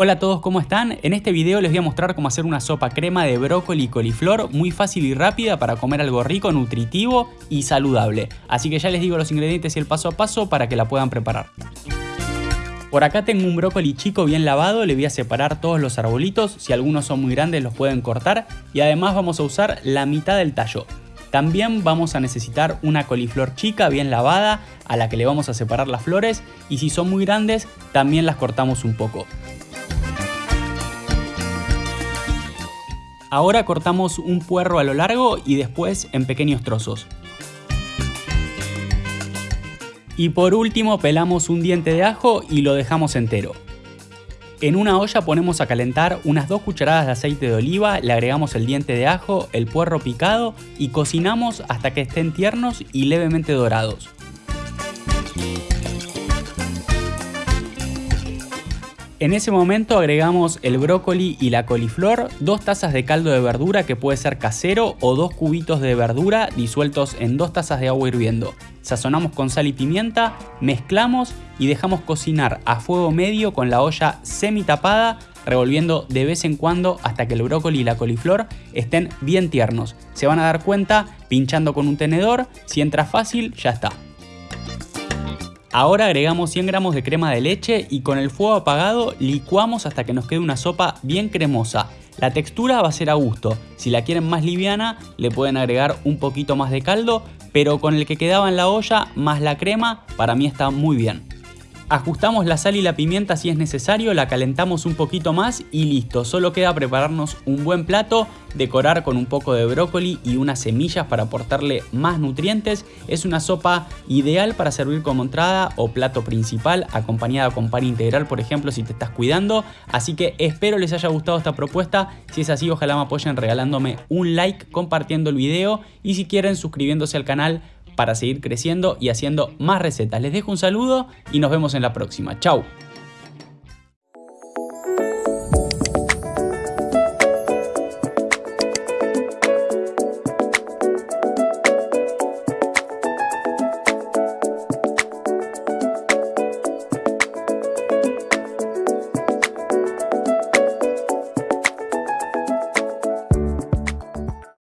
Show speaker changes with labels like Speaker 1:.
Speaker 1: Hola a todos, ¿cómo están? En este video les voy a mostrar cómo hacer una sopa crema de brócoli y coliflor muy fácil y rápida para comer algo rico, nutritivo y saludable. Así que ya les digo los ingredientes y el paso a paso para que la puedan preparar. Por acá tengo un brócoli chico bien lavado, le voy a separar todos los arbolitos, si algunos son muy grandes los pueden cortar y además vamos a usar la mitad del tallo. También vamos a necesitar una coliflor chica bien lavada a la que le vamos a separar las flores y si son muy grandes también las cortamos un poco. Ahora cortamos un puerro a lo largo y después en pequeños trozos. Y por último pelamos un diente de ajo y lo dejamos entero. En una olla ponemos a calentar unas 2 cucharadas de aceite de oliva, le agregamos el diente de ajo, el puerro picado y cocinamos hasta que estén tiernos y levemente dorados. En ese momento agregamos el brócoli y la coliflor, dos tazas de caldo de verdura que puede ser casero o dos cubitos de verdura disueltos en dos tazas de agua hirviendo. Sazonamos con sal y pimienta, mezclamos y dejamos cocinar a fuego medio con la olla semi tapada, revolviendo de vez en cuando hasta que el brócoli y la coliflor estén bien tiernos. Se van a dar cuenta pinchando con un tenedor, si entra fácil ya está. Ahora agregamos 100 gramos de crema de leche y con el fuego apagado licuamos hasta que nos quede una sopa bien cremosa. La textura va a ser a gusto, si la quieren más liviana le pueden agregar un poquito más de caldo, pero con el que quedaba en la olla más la crema para mí está muy bien. Ajustamos la sal y la pimienta si es necesario, la calentamos un poquito más y listo. Solo queda prepararnos un buen plato, decorar con un poco de brócoli y unas semillas para aportarle más nutrientes. Es una sopa ideal para servir como entrada o plato principal, acompañada con pan integral, por ejemplo, si te estás cuidando. Así que espero les haya gustado esta propuesta. Si es así, ojalá me apoyen regalándome un like, compartiendo el video y si quieren suscribiéndose al canal para seguir creciendo y haciendo más recetas. Les dejo un saludo y nos vemos en la próxima. Chau.